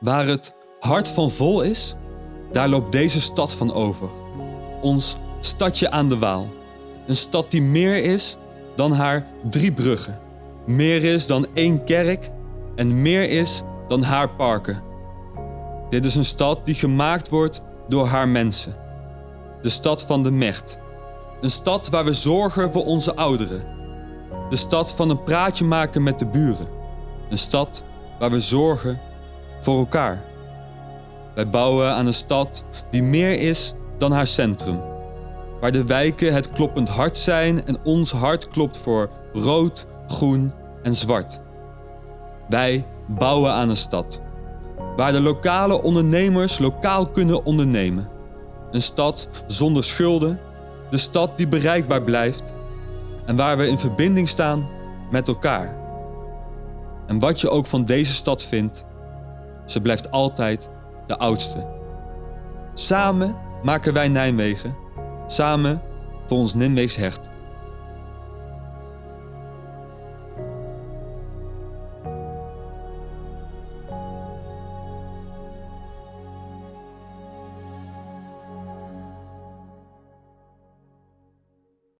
Waar het hart van vol is, daar loopt deze stad van over. Ons stadje aan de Waal. Een stad die meer is dan haar drie bruggen. Meer is dan één kerk en meer is dan haar parken. Dit is een stad die gemaakt wordt door haar mensen. De stad van de Mecht. Een stad waar we zorgen voor onze ouderen. De stad van een praatje maken met de buren. Een stad waar we zorgen voor elkaar. Wij bouwen aan een stad die meer is dan haar centrum. Waar de wijken het kloppend hart zijn en ons hart klopt voor rood, groen en zwart. Wij bouwen aan een stad. Waar de lokale ondernemers lokaal kunnen ondernemen. Een stad zonder schulden. De stad die bereikbaar blijft. En waar we in verbinding staan met elkaar. En wat je ook van deze stad vindt, ze blijft altijd de oudste. Samen maken wij Nijmegen. Samen voor ons Nijmeegs hecht.